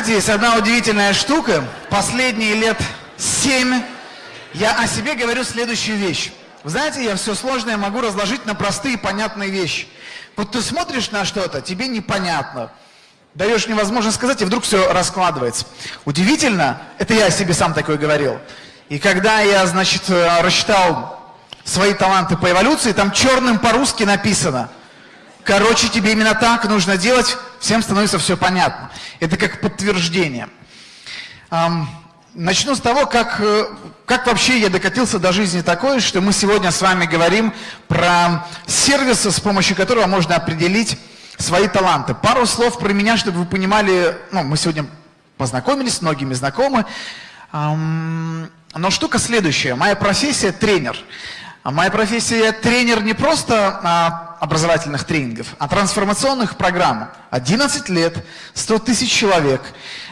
знаете, есть одна удивительная штука. Последние лет семь я о себе говорю следующую вещь. Вы знаете, я все сложное могу разложить на простые понятные вещи. Вот ты смотришь на что-то, тебе непонятно. Даешь невозможно сказать, и вдруг все раскладывается. Удивительно, это я себе сам такой говорил. И когда я, значит, э, рассчитал свои таланты по эволюции, там черным по-русски написано. Короче, тебе именно так нужно делать, всем становится все понятно. Это как подтверждение. Начну с того, как, э, как вообще я докатился до жизни такой, что мы сегодня с вами говорим про сервисы, с помощью которого можно определить свои таланты. Пару слов про меня, чтобы вы понимали, ну, мы сегодня познакомились, с многими знакомы. Но штука следующая. Моя профессия – тренер. А моя профессия тренер не просто а, образовательных тренингов, а трансформационных программ. 11 лет, 100 тысяч человек.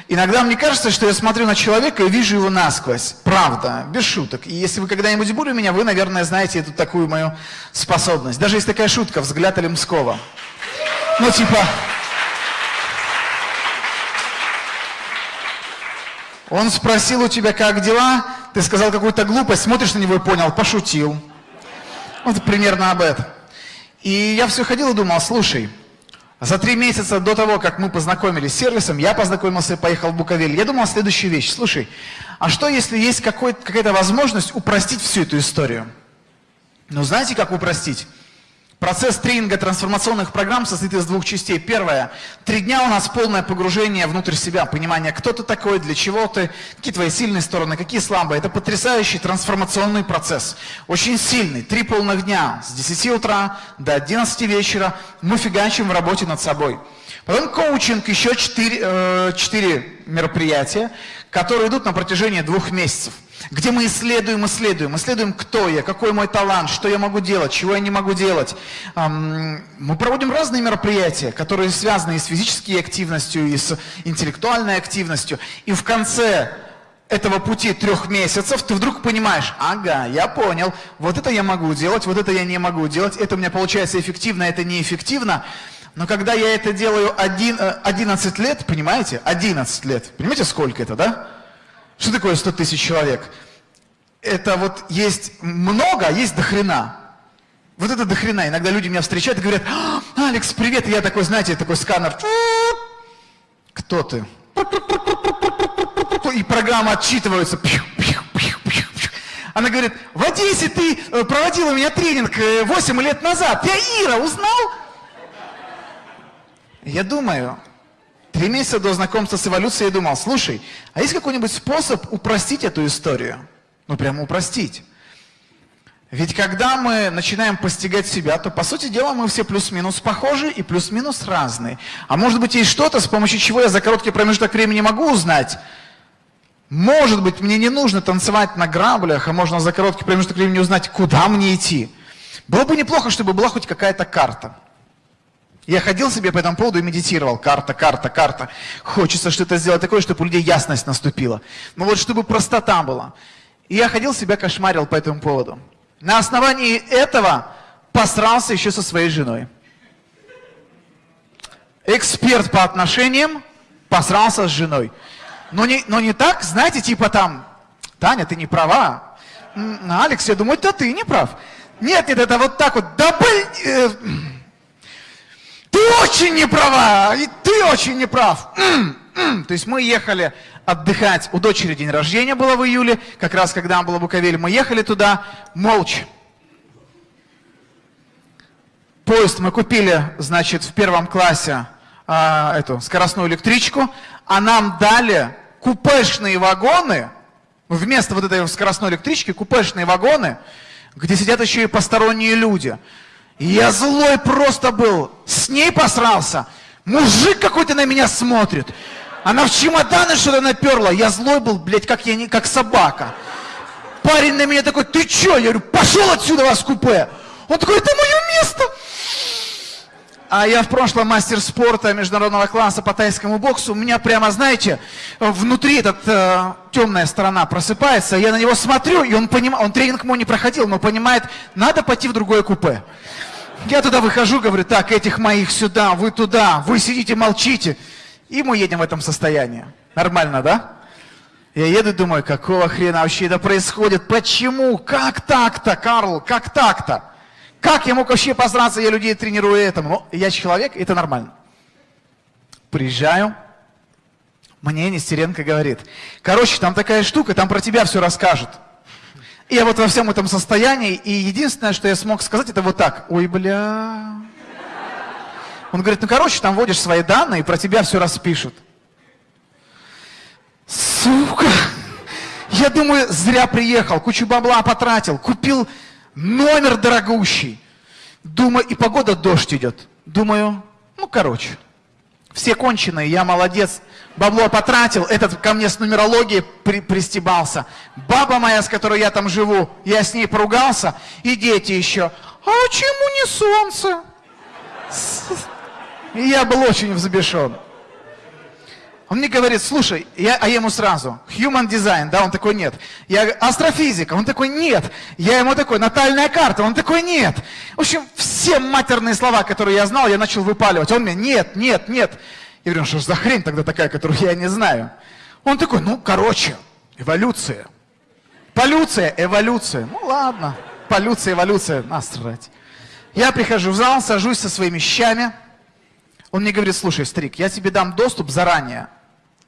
Иногда мне кажется, что я смотрю на человека и вижу его насквозь. Правда, без шуток. И если вы когда-нибудь были у меня, вы, наверное, знаете эту такую мою способность. Даже есть такая шутка, взгляд Олемского. Ну, типа... Он спросил у тебя, как дела, ты сказал какую-то глупость, смотришь на него и понял, пошутил. Вот примерно об этом. И я все ходил и думал, слушай, за три месяца до того, как мы познакомились с сервисом, я познакомился и поехал в Буковель. Я думал следующую вещь. Слушай, а что если есть какая-то возможность упростить всю эту историю? Ну, знаете, как упростить? Процесс тренинга трансформационных программ состоит из двух частей. Первое. Три дня у нас полное погружение внутрь себя, понимание, кто ты такой, для чего ты, какие твои сильные стороны, какие слабые. Это потрясающий трансформационный процесс. Очень сильный. Три полных дня. С 10 утра до 11 вечера мы фигачим в работе над собой. Потом коучинг, еще четыре, э, четыре мероприятия, которые идут на протяжении двух месяцев где мы исследуем, исследуем, исследуем, кто я, какой мой талант, что я могу делать, чего я не могу делать. Мы проводим разные мероприятия, которые связаны и с физической активностью, и с интеллектуальной активностью. И в конце этого пути трех месяцев ты вдруг понимаешь, ага, я понял, вот это я могу делать, вот это я не могу делать, это у меня получается эффективно, это неэффективно. Но когда я это делаю один, 11 э, лет, понимаете, 11 лет, понимаете, сколько это, да? Что такое 100 тысяч человек? Это вот есть много, а есть дохрена. Вот это дохрена. Иногда люди меня встречают и говорят, «А, Алекс, привет. И я такой, знаете, такой сканер. Кто ты? И программа отчитывается. Она говорит, в Одессе ты э, проводил у меня тренинг 8 э, лет назад. Я Ира, узнал? Я думаю, Три месяца до знакомства с эволюцией я думал, слушай, а есть какой-нибудь способ упростить эту историю? Ну, прямо упростить. Ведь когда мы начинаем постигать себя, то, по сути дела, мы все плюс-минус похожи и плюс-минус разные. А может быть, есть что-то, с помощью чего я за короткий промежуток времени могу узнать, может быть, мне не нужно танцевать на граблях, а можно за короткий промежуток времени узнать, куда мне идти. Было бы неплохо, чтобы была хоть какая-то карта. Я ходил себе по этому поводу и медитировал. Карта, карта, карта. Хочется что-то сделать такое, чтобы у людей ясность наступила. Но вот чтобы простота была. И я ходил себя кошмарил по этому поводу. На основании этого посрался еще со своей женой. Эксперт по отношениям посрался с женой. Но не, но не так, знаете, типа там, Таня, ты не права. Алекс, я думаю, да ты не прав. Нет, нет, это вот так вот, да блин... Э, ты очень не права, и ты очень не прав. То есть мы ехали отдыхать, у дочери день рождения было в июле, как раз когда было в Буковеле, мы ехали туда молча. Поезд мы купили, значит, в первом классе а, эту скоростную электричку, а нам дали купешные вагоны, вместо вот этой скоростной электрички, купешные вагоны, где сидят еще и посторонние люди. Я злой просто был. С ней посрался. Мужик какой-то на меня смотрит. Она в чемоданы что-то наперла. Я злой был, блядь, как, я, не, как собака. Парень на меня такой, ты чё? Я говорю, пошел отсюда вас купе. Он такой, это мое место. А я в прошлом мастер спорта международного класса по тайскому боксу. У меня прямо, знаете, внутри эта э, темная сторона просыпается. Я на него смотрю, и он понимает, он тренинг мой не проходил, но понимает, надо пойти в другое купе. Я туда выхожу, говорю, так, этих моих сюда, вы туда, вы сидите, молчите. И мы едем в этом состоянии. Нормально, да? Я еду и думаю, какого хрена вообще это происходит? Почему? Как так-то, Карл? Как так-то? Как я мог вообще посраться, я людей тренирую этому? Ну, я человек, это нормально. Приезжаю, мне Нестеренко говорит, короче, там такая штука, там про тебя все расскажут. И я вот во всем этом состоянии, и единственное, что я смог сказать, это вот так. Ой, бля. Он говорит, ну короче, там вводишь свои данные, и про тебя все распишут. Сука! Я думаю, зря приехал, кучу бабла потратил, купил номер дорогущий. Думаю, и погода дождь идет. Думаю, ну короче, все конченые, я молодец, бабло потратил, этот ко мне с нумерологией при, пристебался. Баба моя, с которой я там живу, я с ней поругался, и дети еще. А чему не солнце? И я был очень взбешен. Он мне говорит, слушай, я, а я ему сразу, human design, да, он такой, нет. Я астрофизика, он такой, нет. Я ему такой, натальная карта, он такой, нет. В общем, все матерные слова, которые я знал, я начал выпаливать. Он мне, нет, нет, нет. Я говорю, «Ну что ж за хрень тогда такая, которую я не знаю? Он такой, ну, короче, эволюция. Полюция, эволюция. Ну, ладно, полюция, эволюция, насрать. Я прихожу в зал, сажусь со своими щами. Он мне говорит, слушай, старик, я тебе дам доступ заранее.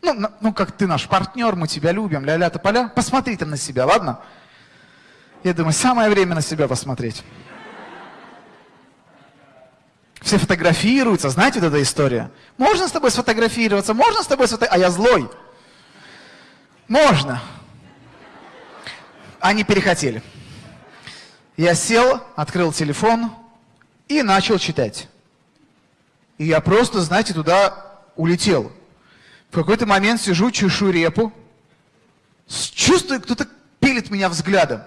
Ну, ну как ты наш партнер, мы тебя любим, ля-ля-то поля. Посмотри там на себя, ладно? Я думаю, самое время на себя посмотреть. Все фотографируются, знаете вот эта история? Можно с тобой сфотографироваться, можно с тобой сфотографироваться, а я злой. Можно. Они перехотели. Я сел, открыл телефон и начал читать. И я просто, знаете, туда улетел. В какой-то момент сижу, чешу репу, чувствую, кто-то пилит меня взглядом.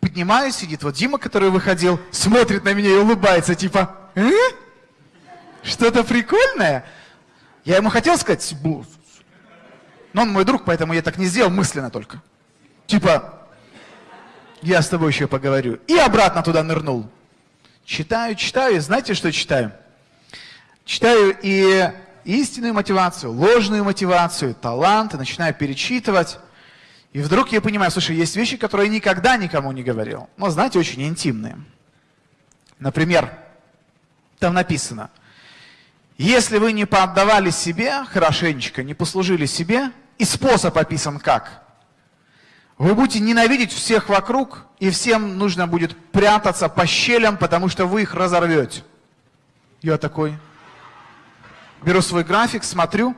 Поднимаюсь, сидит вот Дима, который выходил, смотрит на меня и улыбается, типа, э? Что-то прикольное? Я ему хотел сказать, но он мой друг, поэтому я так не сделал, мысленно только. Типа, я с тобой еще поговорю. И обратно туда нырнул. Читаю, читаю, и знаете, что читаю? Читаю и истинную мотивацию, ложную мотивацию, таланты, начинаю перечитывать. И вдруг я понимаю, слушай, есть вещи, которые я никогда никому не говорил. Но, знаете, очень интимные. Например, там написано – если вы не поотдавали себе хорошенечко, не послужили себе, и способ описан как? Вы будете ненавидеть всех вокруг, и всем нужно будет прятаться по щелям, потому что вы их разорвете. Я такой, беру свой график, смотрю,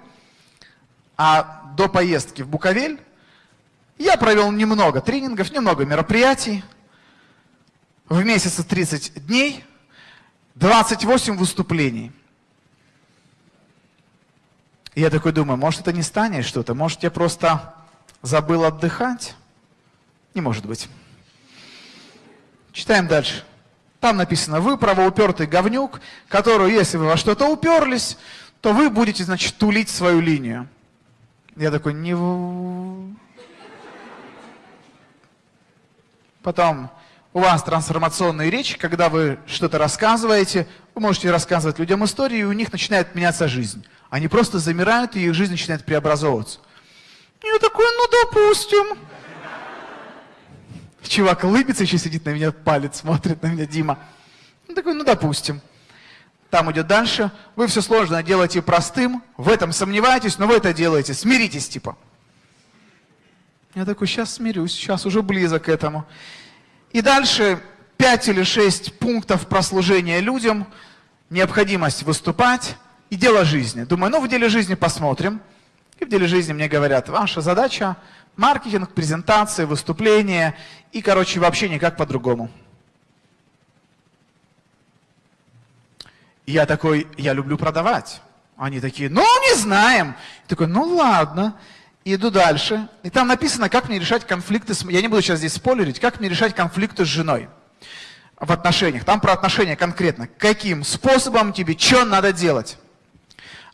а до поездки в Буковель я провел немного тренингов, немного мероприятий, в месяце 30 дней, 28 выступлений – я такой думаю, может это не станет что-то, может я просто забыл отдыхать? Не может быть. Читаем дальше. Там написано, вы правоупертый говнюк, которую, если вы во что-то уперлись, то вы будете, значит, тулить свою линию. Я такой, не... Потом, у вас трансформационные речи, когда вы что-то рассказываете, вы можете рассказывать людям истории, и у них начинает меняться жизнь. Они просто замирают, и их жизнь начинает преобразовываться. Я такой, ну допустим. Чувак улыбится, еще сидит на меня, палец смотрит на меня, Дима. Он такой, ну допустим. Там идет дальше. Вы все сложное делаете простым, в этом сомневаетесь, но вы это делаете. Смиритесь, типа. Я такой, сейчас смирюсь, сейчас уже близок к этому. И дальше пять или шесть пунктов прослужения людям, необходимость выступать, и дело жизни. Думаю, ну в деле жизни посмотрим. И в деле жизни мне говорят, ваша задача маркетинг, презентации, выступления и, короче, вообще никак по-другому. Я такой, я люблю продавать. Они такие, ну не знаем. Я такой, ну ладно. Иду дальше. И там написано, как мне решать конфликты с... Я не буду сейчас здесь спойлерить, как мне решать конфликты с женой в отношениях. Там про отношения конкретно. Каким способом тебе, что надо делать.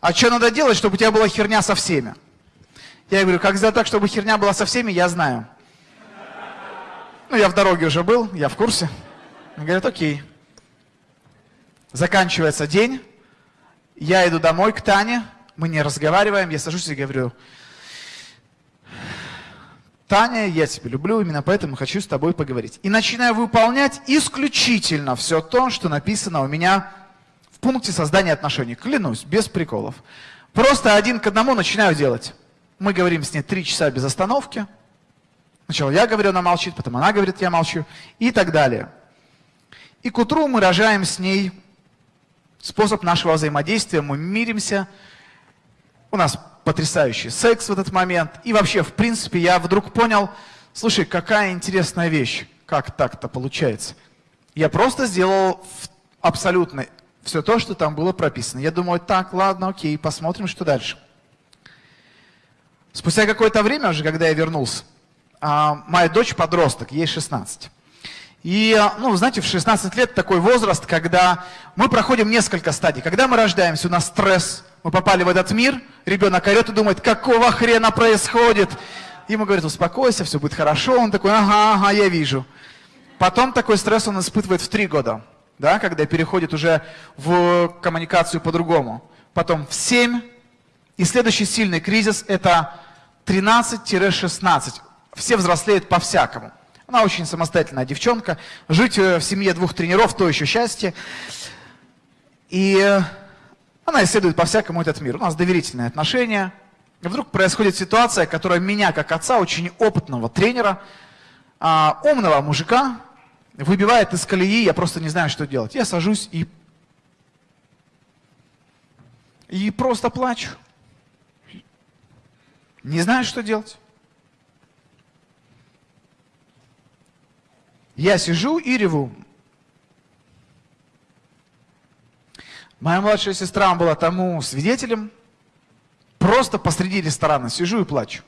А что надо делать, чтобы у тебя была херня со всеми? Я говорю, как сделать так, чтобы херня была со всеми, я знаю. Ну, я в дороге уже был, я в курсе. Он говорит, окей. Заканчивается день, я иду домой к Тане, мы не разговариваем, я сажусь и говорю, Таня, я тебя люблю, именно поэтому хочу с тобой поговорить. И начинаю выполнять исключительно все то, что написано у меня в пункте создания отношений. Клянусь, без приколов. Просто один к одному начинаю делать. Мы говорим с ней три часа без остановки. Сначала я говорю, она молчит, потом она говорит, я молчу и так далее. И к утру мы рожаем с ней способ нашего взаимодействия, мы миримся, у нас потрясающий секс в этот момент. И вообще, в принципе, я вдруг понял, слушай, какая интересная вещь, как так-то получается. Я просто сделал абсолютно все то, что там было прописано. Я думаю, так, ладно, окей, посмотрим, что дальше. Спустя какое-то время уже, когда я вернулся, а, моя дочь подросток, ей 16. И, ну, знаете, в 16 лет такой возраст, когда мы проходим несколько стадий. Когда мы рождаемся, у нас стресс, мы попали в этот мир, ребенок орет и думает, какого хрена происходит? Ему говорят, успокойся, все будет хорошо. Он такой, ага, ага, я вижу. Потом такой стресс он испытывает в три года, да, когда переходит уже в коммуникацию по-другому. Потом в 7. И следующий сильный кризис это 13-16. Все взрослеют по-всякому. Она очень самостоятельная девчонка. Жить э, в семье двух тренеров – то еще счастье. И э, она исследует по-всякому этот мир. У нас доверительные отношения. И вдруг происходит ситуация, которая меня, как отца, очень опытного тренера, а, умного мужика, выбивает из колеи, я просто не знаю, что делать. Я сажусь и, и просто плачу. Не знаю, что делать. Я сижу и реву. Моя младшая сестра была тому свидетелем. Просто посреди ресторана сижу и плачу.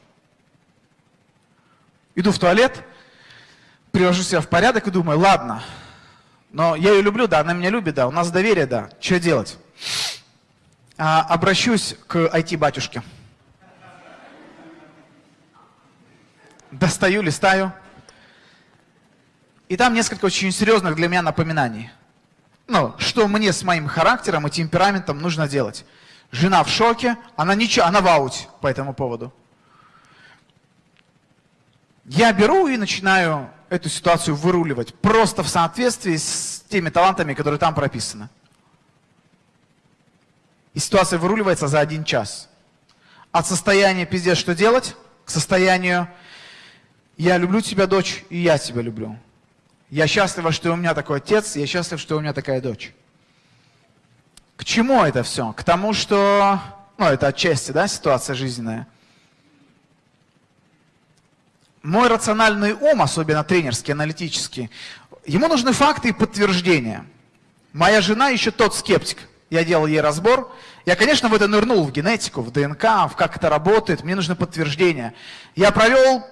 Иду в туалет, привожу себя в порядок и думаю, ладно, но я ее люблю, да, она меня любит, да, у нас доверие, да, что делать? А, обращусь к IT-батюшке. Достаю, листаю. И там несколько очень серьезных для меня напоминаний ну, что мне с моим характером и темпераментом нужно делать. Жена в шоке, она ничего, она в ауте по этому поводу. Я беру и начинаю эту ситуацию выруливать, просто в соответствии с теми талантами, которые там прописаны. И ситуация выруливается за один час. От состояния пиздец, что делать, к состоянию я люблю тебя, дочь, и я тебя люблю. Я счастлива, что у меня такой отец, я счастлив, что у меня такая дочь. К чему это все? К тому, что, ну, это отчасти, да, ситуация жизненная. Мой рациональный ум, особенно тренерский, аналитический, ему нужны факты и подтверждения. Моя жена еще тот скептик. Я делал ей разбор. Я, конечно, в это нырнул, в генетику, в ДНК, в как это работает. Мне нужны подтверждения. Я провел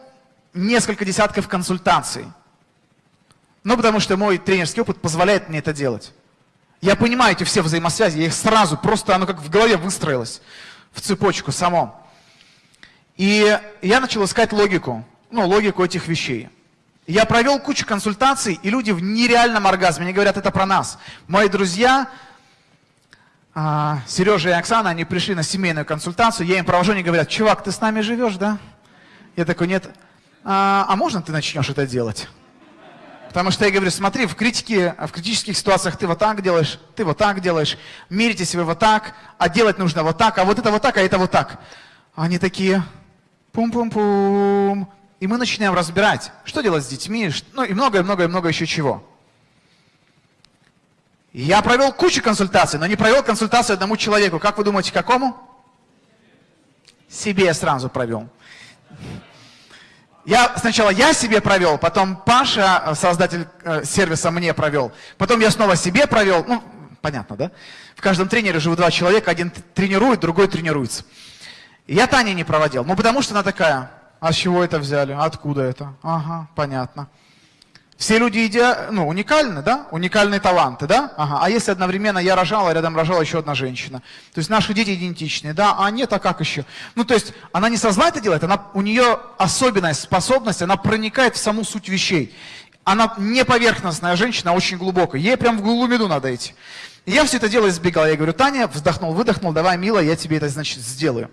несколько десятков консультаций. Ну, потому что мой тренерский опыт позволяет мне это делать. Я понимаю эти все взаимосвязи, я их сразу, просто оно как в голове выстроилось в цепочку само. И я начал искать логику, ну, логику этих вещей. Я провел кучу консультаций, и люди в нереальном оргазме, они говорят, это про нас. Мои друзья, а, Сережа и Оксана, они пришли на семейную консультацию, я им провожу, они говорят, чувак, ты с нами живешь, да? Я такой, нет. А, а можно ты начнешь это делать? Потому что я говорю, смотри, в критике, в критических ситуациях ты вот так делаешь, ты вот так делаешь, миритесь вы вот так, а делать нужно вот так, а вот это вот так, а это вот так. Они такие, пум-пум-пум. И мы начинаем разбирать, что делать с детьми, ну и многое-многое-много еще чего. Я провел кучу консультаций, но не провел консультацию одному человеку. Как вы думаете, какому? Себе я сразу провел. Я, сначала я себе провел, потом Паша, э, создатель э, сервиса, мне провел. Потом я снова себе провел. Ну, понятно, да? В каждом тренере живут два человека. Один тренирует, другой тренируется. я Тане не проводил. Ну, потому что она такая, а с чего это взяли? Откуда это? Ага, понятно. Все люди иде... ну, уникальны, да? Уникальные таланты, да? Ага. А если одновременно я рожала, рядом рожала еще одна женщина? То есть наши дети идентичны, да? А нет, а как еще? Ну, то есть она не со зла это делает, она, у нее особенная способность, она проникает в саму суть вещей. Она не поверхностная женщина, а очень глубокая. Ей прям в глубину надо идти. Я все это дело избегал. Я говорю, Таня, вздохнул, выдохнул, давай, милая, я тебе это, значит, сделаю.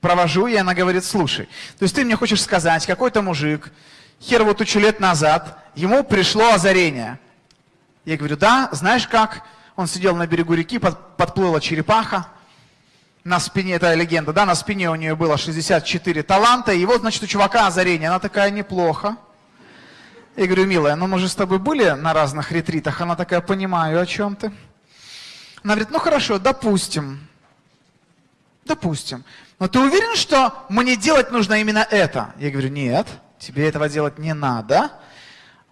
Провожу, и она говорит, слушай, то есть ты мне хочешь сказать, какой-то мужик, хер вот тучу лет назад, ему пришло озарение. Я говорю, да, знаешь как? Он сидел на берегу реки, под, подплыла черепаха, на спине, это легенда, да, на спине у нее было 64 таланта, и вот, значит, у чувака озарение, она такая, неплохо. Я говорю, милая, ну мы же с тобой были на разных ретритах, она такая, понимаю, о чем ты. Она говорит, ну хорошо, допустим, допустим, но ты уверен, что мне делать нужно именно это? Я говорю, нет, тебе этого делать не надо,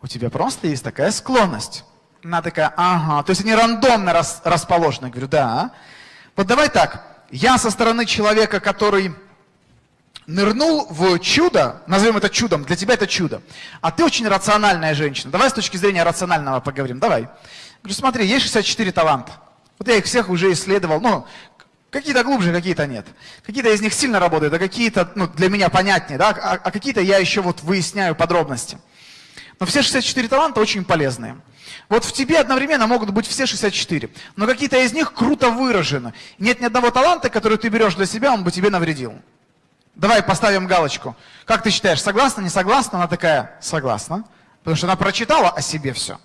у тебя просто есть такая склонность. Она такая, ага, то есть они рандомно рас, расположены. Говорю, да. Вот давай так, я со стороны человека, который нырнул в чудо, назовем это чудом, для тебя это чудо, а ты очень рациональная женщина. Давай с точки зрения рационального поговорим, давай. Говорю, смотри, есть 64 таланта. Вот я их всех уже исследовал, ну, какие-то глубже, какие-то нет. Какие-то из них сильно работают, а какие-то, ну, для меня понятнее, да, а, а какие-то я еще вот выясняю подробности. Но все 64 таланта очень полезные. Вот в тебе одновременно могут быть все 64, но какие-то из них круто выражены. Нет ни одного таланта, который ты берешь для себя, он бы тебе навредил. Давай поставим галочку. Как ты считаешь, согласна, не согласна? Она такая, согласна. Потому что она прочитала о себе все.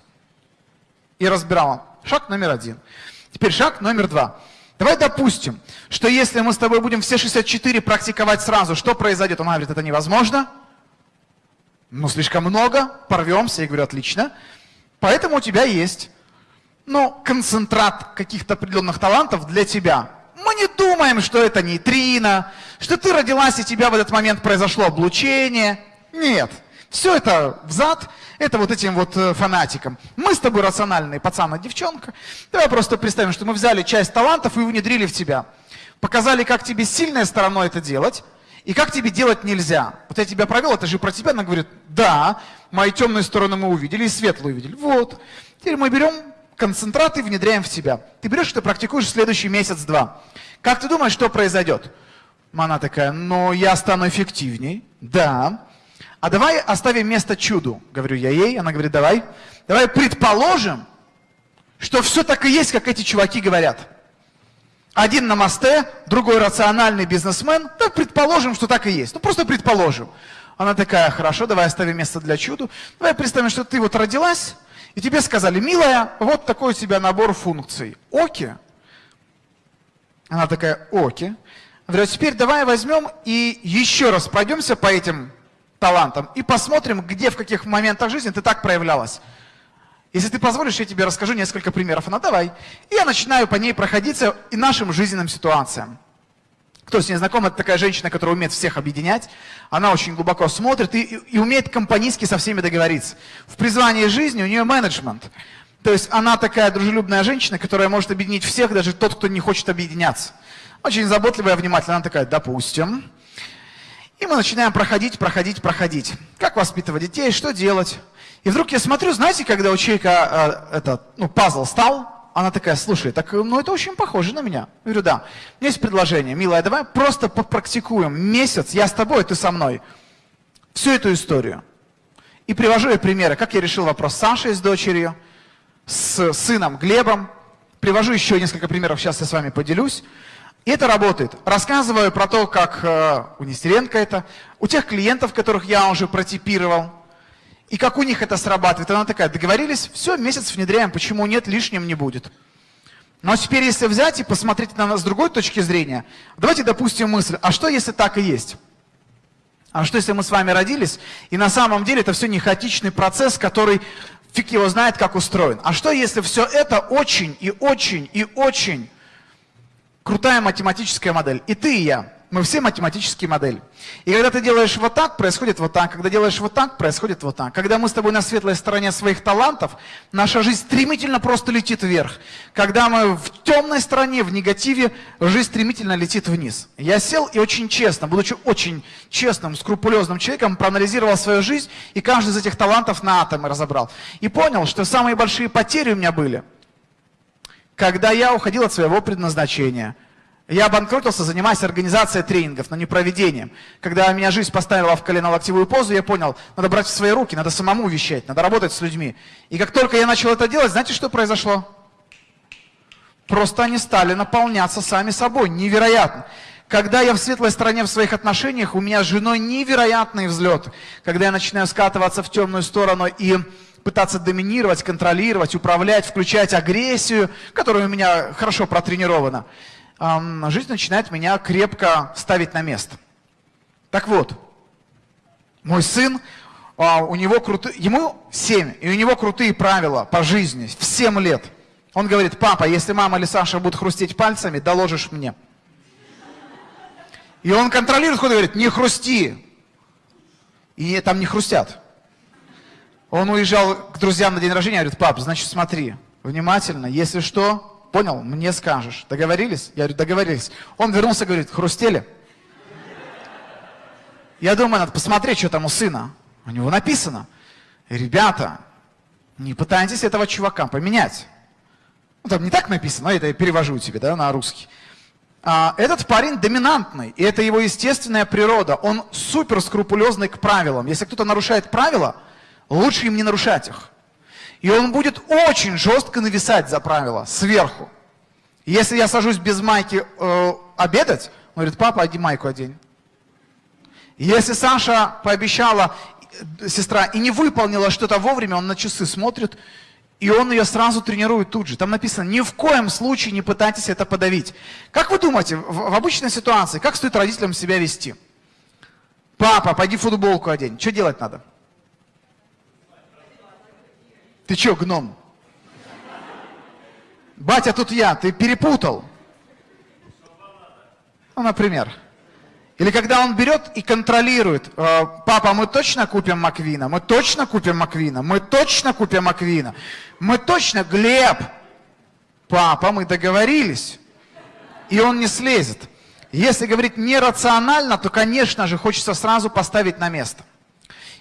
И разбирала. Шаг номер один. Теперь шаг номер два. Давай допустим, что если мы с тобой будем все 64 практиковать сразу, что произойдет? Она говорит, это невозможно. Ну, слишком много, порвемся. Я говорю, отлично. Поэтому у тебя есть, ну, концентрат каких-то определенных талантов для тебя. Мы не думаем, что это нейтрино, что ты родилась и тебя в этот момент произошло облучение. Нет. Все это взад, это вот этим вот э, фанатикам. Мы с тобой рациональные пацан и девчонка. Давай просто представим, что мы взяли часть талантов и внедрили в тебя. Показали, как тебе сильной стороной это делать, и как тебе делать нельзя. Вот я тебя провел, это же про тебя. Она говорит, да, мои темные стороны мы увидели и светлые увидели. Вот. Теперь мы берем концентрат и внедряем в тебя. Ты берешь, ты практикуешь следующий месяц-два. Как ты думаешь, что произойдет? Она такая, ну я стану эффективней. Да. А давай оставим место чуду, говорю я ей. Она говорит, давай. Давай предположим, что все так и есть, как эти чуваки говорят. Один на мосте, другой рациональный бизнесмен. Так предположим, что так и есть. Ну просто предположим. Она такая, хорошо, давай оставим место для чуду. Давай представим, что ты вот родилась, и тебе сказали, милая, вот такой у тебя набор функций. Оки. Она такая, оки. Говорю, «А теперь давай возьмем и еще раз пройдемся по этим талантам и посмотрим, где, в каких моментах жизни ты так проявлялась. Если ты позволишь, я тебе расскажу несколько примеров. Она давай. И я начинаю по ней проходиться и нашим жизненным ситуациям. Кто с ней знаком, это такая женщина, которая умеет всех объединять. Она очень глубоко смотрит и, и умеет компанийски со всеми договориться. В призвании жизни у нее менеджмент. То есть она такая дружелюбная женщина, которая может объединить всех, даже тот, кто не хочет объединяться. Очень заботливая, внимательная. Она такая, допустим. И мы начинаем проходить, проходить, проходить. Как воспитывать детей, что делать. И вдруг я смотрю, знаете, когда человека э, этот, ну, пазл стал, она такая, слушай, так, ну это очень похоже на меня. Я говорю, да. У меня есть предложение, милая, давай просто попрактикуем месяц, я с тобой, ты со мной. Всю эту историю. И привожу ей примеры, как я решил вопрос с Сашей, с дочерью, с сыном Глебом. Привожу еще несколько примеров, сейчас я с вами поделюсь. И это работает. Рассказываю про то, как э, у Нестеренко это, у тех клиентов, которых я уже протипировал, и как у них это срабатывает. Она такая, договорились, все, месяц внедряем, почему нет, лишним не будет. Но теперь, если взять и посмотреть на нас с другой точки зрения, давайте допустим мысль, а что если так и есть? А что если мы с вами родились, и на самом деле это все не хаотичный процесс, который фиг его знает, как устроен. А что если все это очень и очень и очень крутая математическая модель? И ты и я. Мы все математические модели. И когда ты делаешь вот так, происходит вот так. Когда делаешь вот так, происходит вот так. Когда мы с тобой на светлой стороне своих талантов, наша жизнь стремительно просто летит вверх. Когда мы в темной стороне, в негативе, жизнь стремительно летит вниз. Я сел и очень честно, будучи очень честным, скрупулезным человеком, проанализировал свою жизнь и каждый из этих талантов на атомы разобрал. И понял, что самые большие потери у меня были, когда я уходил от своего предназначения – Я обанкротился, занимаясь организацией тренингов, но не проведением. Когда меня жизнь поставила в колено-локтевую позу, я понял, надо брать в свои руки, надо самому вещать, надо работать с людьми. И как только я начал это делать, знаете, что произошло? Просто они стали наполняться сами собой. Невероятно. Когда я в светлой стороне в своих отношениях, у меня с женой невероятный взлет. Когда я начинаю скатываться в темную сторону и пытаться доминировать, контролировать, управлять, включать агрессию, которая у меня хорошо протренирована жизнь начинает меня крепко ставить на место. Так вот, мой сын, а, у него крутые, ему 7, и у него крутые правила по жизни, в 7 лет. Он говорит, папа, если мама или Саша будут хрустеть пальцами, доложишь мне. И он контролирует, ходит говорит, не хрусти. И там не хрустят. Он уезжал к друзьям на день рождения, говорит, пап, значит смотри, внимательно, если что, Понял? Мне скажешь. Договорились? Я говорю, договорились. Он вернулся, говорит, хрустели? Я думаю, надо посмотреть, что там у сына. У него написано. Ребята, не пытайтесь этого чувака поменять. Ну, там не так написано, но это я перевожу тебе да, на русский. А, этот парень доминантный, и это его естественная природа. Он супер скрупулезный к правилам. Если кто-то нарушает правила, лучше им не нарушать их. И он будет очень жестко нависать за правила, сверху. Если я сажусь без майки э, обедать, он говорит, папа, одень майку одень. Если Саша пообещала, э, сестра, и не выполнила что-то вовремя, он на часы смотрит, и он ее сразу тренирует тут же. Там написано, ни в коем случае не пытайтесь это подавить. Как вы думаете, в, в обычной ситуации, как стоит родителям себя вести? Папа, пойди футболку одень. Что делать надо? Ты что, гном? Батя, тут я, ты перепутал. Ну, например. Или когда он берет и контролирует, «Э, папа, мы точно купим Маквина, мы точно купим Маквина, мы точно купим Маквина, мы точно, Глеб, папа, мы договорились. И он не слезет. Если говорить нерационально, то, конечно же, хочется сразу поставить на место.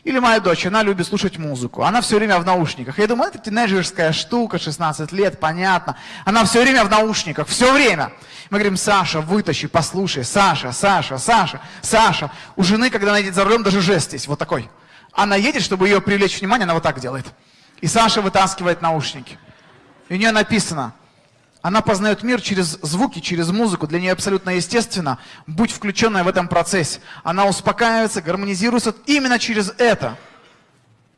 Или моя дочь, она любит слушать музыку. Она все время в наушниках. Я думаю, это тинейджерская штука, 16 лет, понятно. Она все время в наушниках, все время. Мы говорим, Саша, вытащи, послушай. Саша, Саша, Саша, Саша. У жены, когда она едет за рулем, даже жест есть, вот такой. Она едет, чтобы ее привлечь внимание, она вот так делает. И Саша вытаскивает наушники. И у нее написано, она познает мир через звуки, через музыку. Для нее абсолютно естественно быть включенной в этом процессе. Она успокаивается, гармонизируется именно через это.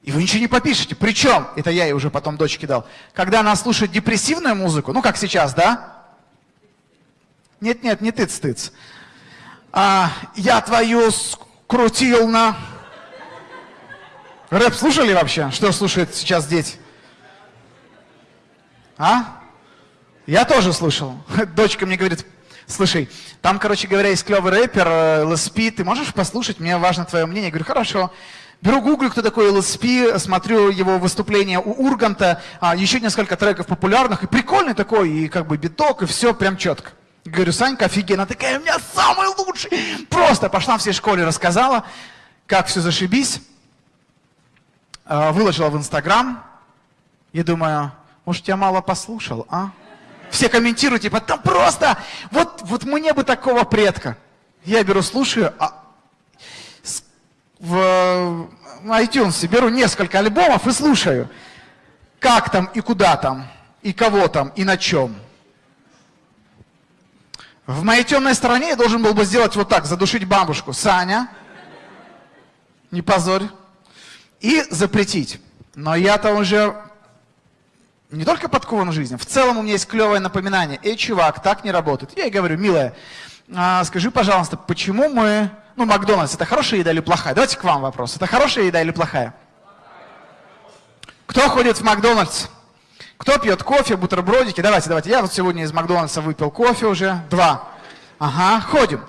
И вы ничего не попишете. Причем, это я ей уже потом дочке дал, когда она слушает депрессивную музыку, ну как сейчас, да? Нет-нет, не тыц-тыц. А, я твою скрутил на... Рэп слушали вообще? Что слушают сейчас дети? А? Я тоже слышал. Дочка мне говорит, слушай, там, короче говоря, есть клевый рэпер LSP, э, ты можешь послушать, мне важно твое мнение. Я говорю, хорошо. Беру гуглю, кто такой LSP, смотрю его выступление у Урганта, а, еще несколько треков популярных, и прикольный такой, и как бы биток, и все прям четко. Говорю, Санька, офигенно, такая, у меня самый лучший. Просто пошла всей школе, рассказала, как все зашибись. А, выложила в Инстаграм. Я думаю, может, я мало послушал, а? Все комментируют, типа, там просто, вот, вот мне бы такого предка. Я беру, слушаю, а в iTunes беру несколько альбомов и слушаю, как там и куда там, и кого там, и на чем. В моей темной стороне я должен был бы сделать вот так, задушить бабушку. Саня, не позорь. И запретить. Но я-то уже не только подкован в жизни, в целом у меня есть клевое напоминание. Эй, чувак, так не работает. Я ей говорю, милая, а, скажи, пожалуйста, почему мы... Ну, Макдональдс, это хорошая еда или плохая? Давайте к вам вопрос. Это хорошая еда или плохая? Кто ходит в Макдональдс? Кто пьет кофе, бутербродики? Давайте, давайте. Я вот сегодня из Макдональдса выпил кофе уже. Два. Ага, ходим.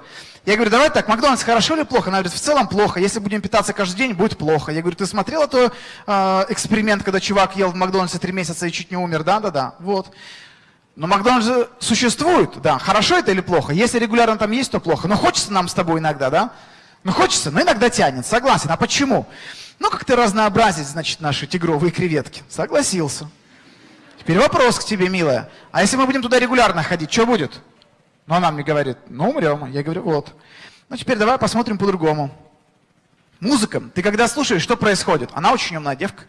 Я говорю, давай так, Макдональдс хорошо или плохо? Она говорит, в целом плохо. Если будем питаться каждый день, будет плохо. Я говорю, ты смотрел этот э, эксперимент, когда чувак ел в Макдональдсе три месяца и чуть не умер? Да, да, да. Вот. Но Макдональдс существует, да. Хорошо это или плохо? Если регулярно там есть, то плохо. Но хочется нам с тобой иногда, да? Ну хочется, но иногда тянет. Согласен. А почему? Ну как-то разнообразить, значит, наши тигровые креветки. Согласился. Теперь вопрос к тебе, милая. А если мы будем туда регулярно ходить, что будет? Но она мне говорит, ну умрем. Я говорю, вот. Ну теперь давай посмотрим по-другому. Музыка. Ты когда слушаешь, что происходит? Она очень умная девка.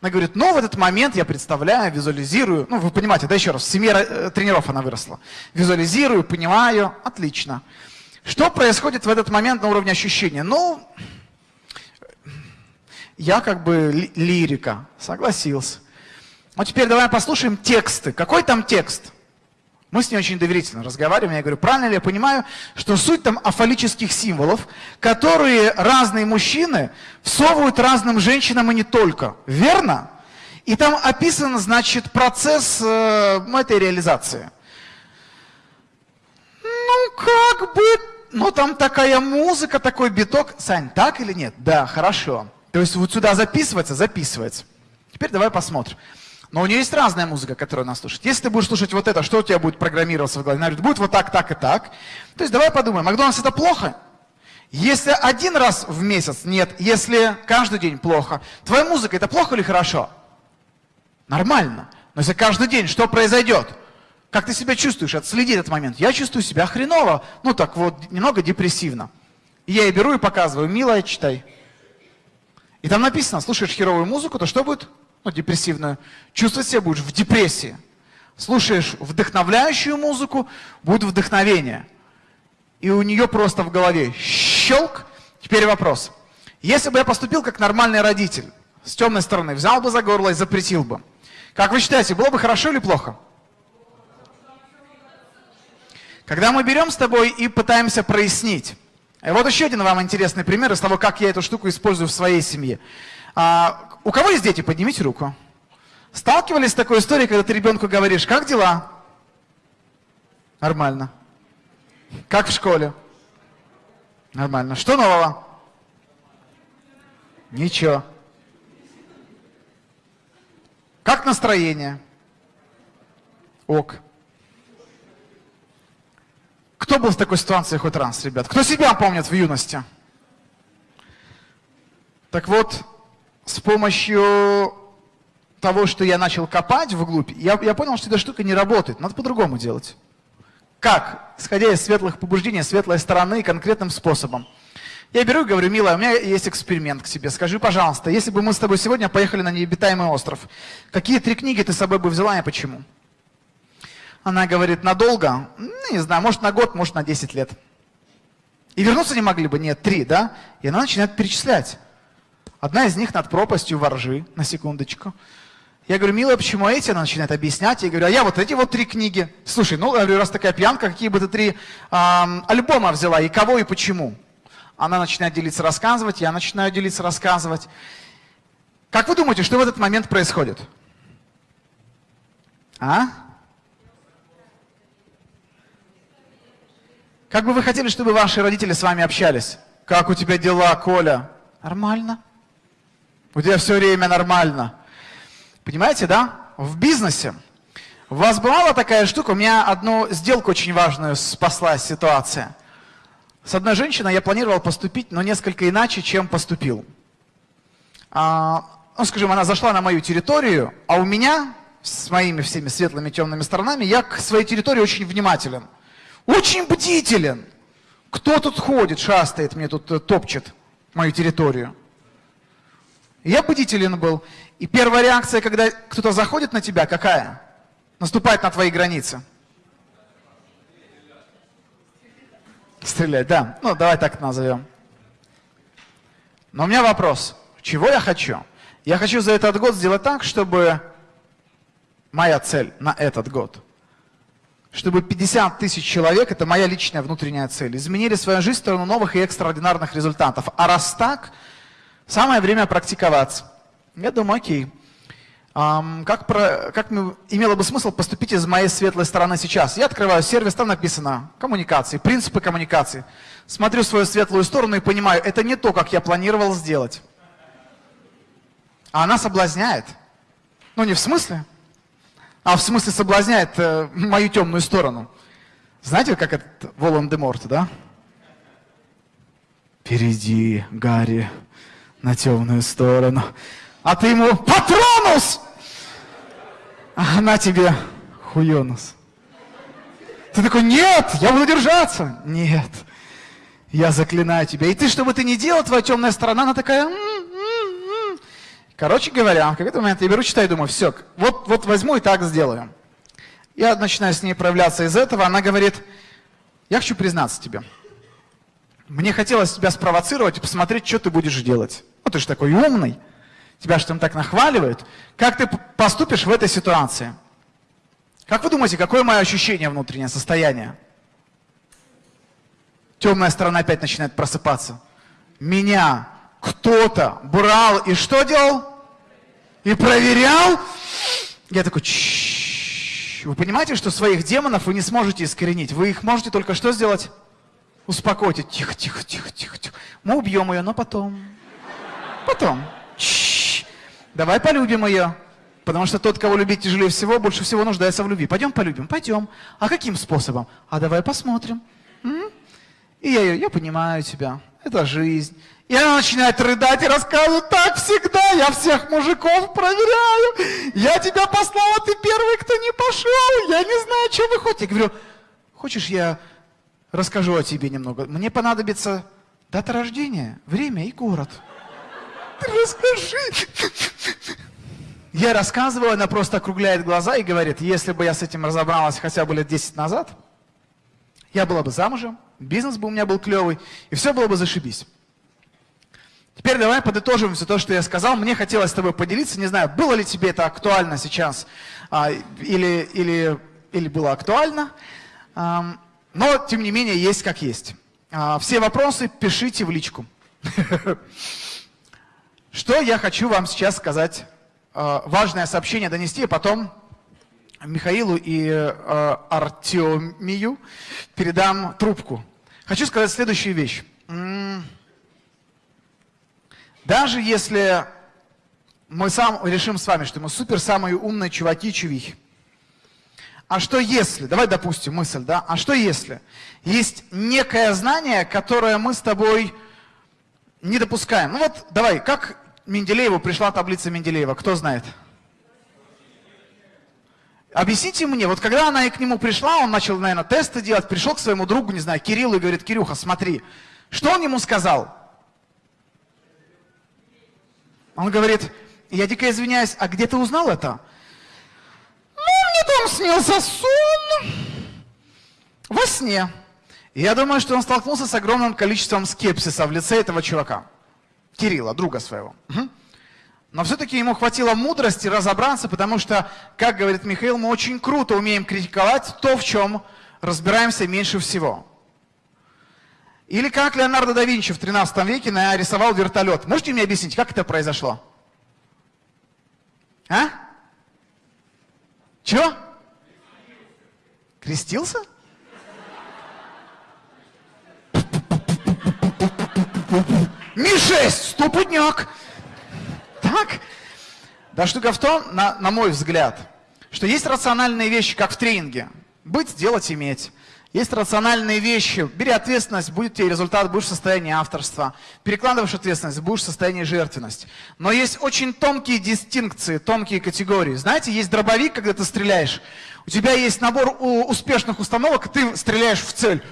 Она говорит, ну в этот момент я представляю, визуализирую. Ну вы понимаете, да еще раз, в семье э, тренеров она выросла. Визуализирую, понимаю, отлично. Что происходит в этот момент на уровне ощущения? Ну, я как бы лирика, согласился. Ну теперь давай послушаем тексты. Какой там текст? Мы с ней очень доверительно разговариваем. Я говорю, правильно ли я понимаю, что суть там афалических символов, которые разные мужчины всовывают разным женщинам и не только. Верно? И там описан, значит, процесс э, этой реализации. Ну, как бы, ну там такая музыка, такой биток. Сань, так или нет? Да, хорошо. То есть вот сюда записывается, записывается. Теперь давай посмотрим. Но у нее есть разная музыка, которую она слушает. Если ты будешь слушать вот это, что у тебя будет программироваться в голове? Она говорит, будет вот так, так и так. То есть давай подумаем, Макдональдс это плохо? Если один раз в месяц, нет. Если каждый день плохо. Твоя музыка это плохо или хорошо? Нормально. Но если каждый день, что произойдет? Как ты себя чувствуешь? Отследи этот момент. Я чувствую себя хреново. Ну так вот, немного депрессивно. И я ей беру и показываю. Милая, читай. И там написано, слушаешь херовую музыку, то что будет? Ну, депрессивную, чувствовать себя будешь в депрессии. Слушаешь вдохновляющую музыку, будет вдохновение. И у нее просто в голове щелк. Теперь вопрос. Если бы я поступил как нормальный родитель, с темной стороны, взял бы за горло и запретил бы, как вы считаете, было бы хорошо или плохо? Когда мы берем с тобой и пытаемся прояснить, и вот еще один вам интересный пример из того, как я эту штуку использую в своей семье. А, у кого есть дети? Поднимите руку. Сталкивались с такой историей, когда ты ребенку говоришь, как дела? Нормально. Как в школе? Нормально. Что нового? Ничего. Как настроение? Ок. Кто был в такой ситуации хоть раз, ребят? Кто себя помнит в юности? Так вот, с помощью того, что я начал копать вглубь, я, я понял, что эта штука не работает. Надо по-другому делать. Как? Исходя из светлых побуждений, светлой стороны, конкретным способом. Я беру и говорю, милая, у меня есть эксперимент к тебе. Скажи, пожалуйста, если бы мы с тобой сегодня поехали на необитаемый остров, какие три книги ты с собой бы взяла и почему? Она говорит, надолго? Ну, не знаю, может на год, может на 10 лет. И вернуться не могли бы? Нет, три, да? И она начинает перечислять. Одна из них над пропастью воржи, на секундочку. Я говорю, милая, почему эти? Она начинает объяснять. Я говорю, а я вот эти вот три книги. Слушай, ну, говорю, раз такая пьянка, какие бы ты три эм, альбома взяла, и кого, и почему? Она начинает делиться, рассказывать, я начинаю делиться, рассказывать. Как вы думаете, что в этот момент происходит? А? Как бы вы хотели, чтобы ваши родители с вами общались? Как у тебя дела, Коля? Нормально. У тебя все время нормально. Понимаете, да? В бизнесе. У вас бывала такая штука, у меня одну сделку очень важную спасла ситуация. С одной женщиной я планировал поступить, но несколько иначе, чем поступил. А, ну, скажем, она зашла на мою территорию, а у меня с моими всеми светлыми темными сторонами, я к своей территории очень внимателен. Очень бдителен. Кто тут ходит, шастает, мне тут э, топчет мою территорию. Я бдителен был. И первая реакция, когда кто-то заходит на тебя, какая? Наступает на твои границы. Стрелять, да. Ну, давай так назовем. Но у меня вопрос. Чего я хочу? Я хочу за этот год сделать так, чтобы моя цель на этот год, чтобы 50 тысяч человек, это моя личная внутренняя цель, изменили свою жизнь в сторону новых и экстраординарных результатов. А раз так, Самое время практиковаться. Я думаю, окей. Как, про, как имело бы смысл поступить из моей светлой стороны сейчас? Я открываю сервис, там написано коммуникации, принципы коммуникации. Смотрю свою светлую сторону и понимаю, это не то, как я планировал сделать. А она соблазняет. Ну не в смысле, а в смысле соблазняет э, мою темную сторону. Знаете, как этот Волан-де-Морт, да? Перейди, Гарри, на темную сторону. А ты ему патронус! А она тебе хуенус. Ты такой, нет, я буду держаться. Нет, я заклинаю тебя. И ты, что бы ты ни делал, твоя темная сторона, она такая... «М-м-м-м». Короче говоря, в какой-то момент я беру, читаю, думаю, все, вот, вот возьму и так сделаю. Я начинаю с ней проявляться из этого, она говорит, я хочу признаться тебе. Мне хотелось тебя спровоцировать и посмотреть, что ты будешь делать. Ну, ты же такой умный, тебя же там так нахваливают. Как ты поступишь в этой ситуации? Как вы думаете, какое мое ощущение внутреннее, состояние? Темная сторона опять начинает просыпаться. Меня кто-то брал и что делал? И проверял? Я такой, вы понимаете, что своих демонов вы не сможете искоренить. Вы их можете только что сделать? Успокойте. Тихо, тихо, тихо, тихо, тихо. Мы убьем ее, но потом. Потом. Чш. Давай полюбим ее. Потому что тот, кого любить тяжелее всего, больше всего нуждается в любви. Пойдем полюбим? Пойдем. А каким способом? А давай посмотрим. М? И я ее, я понимаю тебя. Это жизнь. И она начинает рыдать и рассказывать, так всегда, я всех мужиков проверяю, я тебя послала, ты первый, кто не пошел, я не знаю, что вы хотите. Я говорю, хочешь, я расскажу о тебе немного? Мне понадобится дата рождения, время и город. Расскажи. Я рассказываю, она просто округляет глаза и говорит, если бы я с этим разобралась хотя бы лет 10 назад, я была бы замужем, бизнес бы у меня был клевый, и все было бы зашибись. Теперь давай подытожим все то, что я сказал. Мне хотелось с тобой поделиться. Не знаю, было ли тебе это актуально сейчас а, или, или, или было актуально. А, но, тем не менее, есть как есть. А, все вопросы пишите в личку. Что я хочу вам сейчас сказать, а, важное сообщение донести, а потом Михаилу и а, Артемию передам трубку. Хочу сказать следующую вещь. Даже если мы сам решим с вами, что мы супер самые умные чуваки чувихи, а что если, давай допустим мысль, да, а что если есть некое знание, которое мы с тобой не допускаем? Ну вот, давай, как Менделееву пришла таблица Менделеева, кто знает? Объясните мне, вот когда она и к нему пришла, он начал, наверное, тесты делать, пришел к своему другу, не знаю, Кириллу и говорит, Кирюха, смотри, что он ему сказал? Он говорит, я дико извиняюсь, а где ты узнал это? Ну, мне там снился сон во сне. Я думаю, что он столкнулся с огромным количеством скепсиса в лице этого чувака. Кирилла, друга своего. Но все-таки ему хватило мудрости разобраться, потому что, как говорит Михаил, мы очень круто умеем критиковать то, в чем разбираемся меньше всего. Или как Леонардо да Винчи в 13 веке нарисовал вертолет. Можете мне объяснить, как это произошло? А? Чего? Крестился? Ми-6, ступудняк. Так? Да штука в том, на, на мой взгляд, что есть рациональные вещи, как в тренинге. Быть, делать, иметь. Есть рациональные вещи. Бери ответственность, будет тебе результат, будешь в состоянии авторства. Перекладываешь ответственность, будешь в состоянии жертвенности. Но есть очень тонкие дистинкции, тонкие категории. Знаете, есть дробовик, когда ты стреляешь. У тебя есть набор успешных установок, ты стреляешь в цель.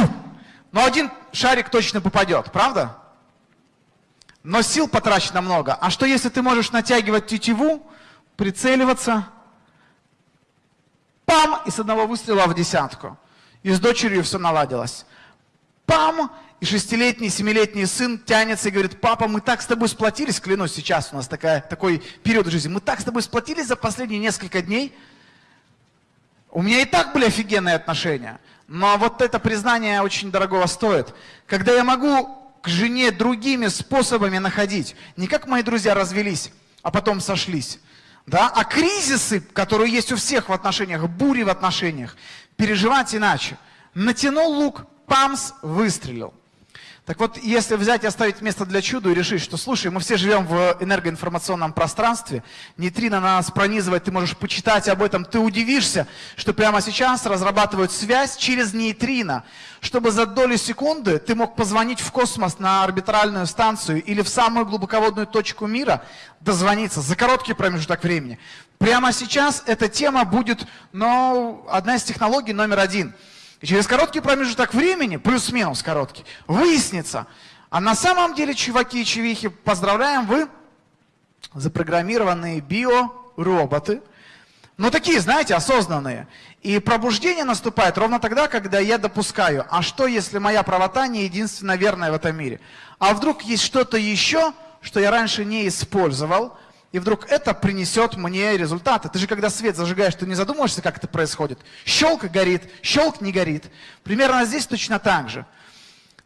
Но один шарик точно попадет, правда? Но сил потрачено много. А что если ты можешь натягивать тетиву, прицеливаться, пам, и с одного выстрела в десятку. И с дочерью все наладилось. Пам! И шестилетний, семилетний сын тянется и говорит, папа, мы так с тобой сплотились, клянусь, сейчас у нас такая, такой период жизни, мы так с тобой сплотились за последние несколько дней. У меня и так были офигенные отношения, но вот это признание очень дорогого стоит. Когда я могу к жене другими способами находить, не как мои друзья развелись, а потом сошлись, да, а кризисы, которые есть у всех в отношениях, бури в отношениях, переживать иначе. Натянул лук, памс, выстрелил. Так вот, если взять и оставить место для чуда и решить, что, слушай, мы все живем в энергоинформационном пространстве, нейтрино нас пронизывает, ты можешь почитать об этом, ты удивишься, что прямо сейчас разрабатывают связь через нейтрино, чтобы за доли секунды ты мог позвонить в космос на орбитальную станцию или в самую глубоководную точку мира, дозвониться за короткий промежуток времени. Прямо сейчас эта тема будет, ну, одна из технологий номер один – и через короткий промежуток времени, плюс-минус короткий, выяснится, а на самом деле, чуваки и чувихи, поздравляем, вы запрограммированные биороботы, но такие, знаете, осознанные. И пробуждение наступает ровно тогда, когда я допускаю, а что, если моя правота не единственная верная в этом мире? А вдруг есть что-то еще, что я раньше не использовал, и вдруг это принесет мне результаты. Ты же когда свет зажигаешь, ты не задумываешься, как это происходит. Щелк горит, щелк не горит. Примерно здесь точно так же.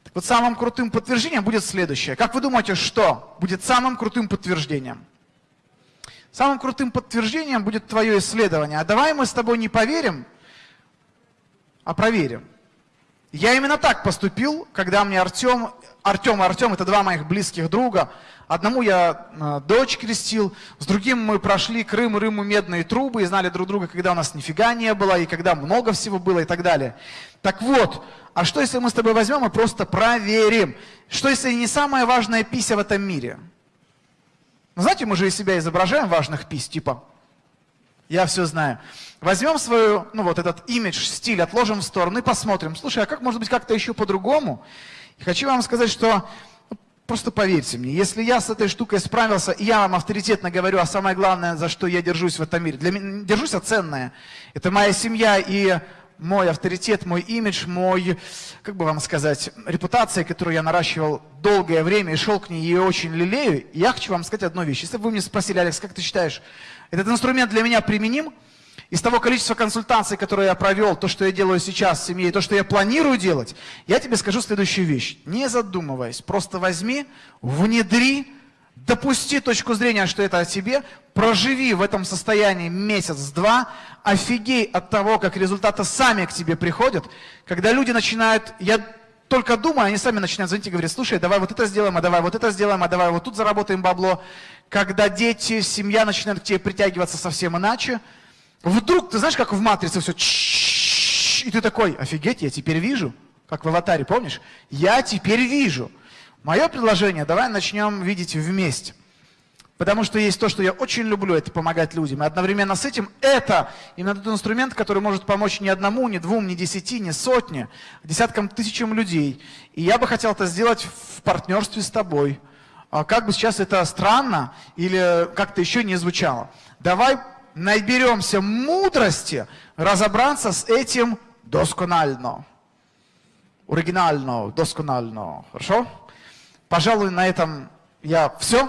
Так вот самым крутым подтверждением будет следующее. Как вы думаете, что будет самым крутым подтверждением? Самым крутым подтверждением будет твое исследование. А давай мы с тобой не поверим, а проверим. Я именно так поступил, когда мне Артем, Артем и Артем, это два моих близких друга, Одному я э, дочь крестил, с другим мы прошли Крым, Рыму, медные трубы и знали друг друга, когда у нас нифига не было, и когда много всего было и так далее. Так вот, а что если мы с тобой возьмем и просто проверим? Что если не самая важная пися в этом мире? Ну, знаете, мы же из себя изображаем важных пись, типа, я все знаю. Возьмем свою, ну вот этот имидж, стиль, отложим в сторону и посмотрим. Слушай, а как может быть как-то еще по-другому? Хочу вам сказать, что Просто поверьте мне, если я с этой штукой справился, и я вам авторитетно говорю, а самое главное, за что я держусь в этом мире, для меня, держусь за ценное, это моя семья и мой авторитет, мой имидж, мой, как бы вам сказать, репутация, которую я наращивал долгое время и шел к ней и очень лелею, я хочу вам сказать одну вещь. Если бы вы мне спросили, Алекс, как ты считаешь, этот инструмент для меня применим? Из того количества консультаций, которые я провел, то, что я делаю сейчас в семье, то, что я планирую делать, я тебе скажу следующую вещь. Не задумываясь, просто возьми, внедри, допусти точку зрения, что это о тебе, проживи в этом состоянии месяц-два, офигей от того, как результаты сами к тебе приходят. Когда люди начинают, я только думаю, они сами начинают звонить и говорить, слушай, давай вот это сделаем, а давай вот это сделаем, а давай вот тут заработаем бабло. Когда дети, семья начинают к тебе притягиваться совсем иначе, Вдруг, ты знаешь, как в матрице все, и ты такой, офигеть, я теперь вижу, как в аватаре, помнишь? Я теперь вижу. Мое предложение, давай начнем видеть вместе. Потому что есть то, что я очень люблю, это помогать людям. И одновременно с этим это именно тот инструмент, который может помочь не одному, не двум, не десяти, не сотне, а десяткам, тысячам людей. И я бы хотел это сделать в партнерстве с тобой. А как бы сейчас это странно или как-то еще не звучало. Давай наберемся мудрости разобраться с этим досконально. Оригинально, досконально. Хорошо? Пожалуй, на этом я все.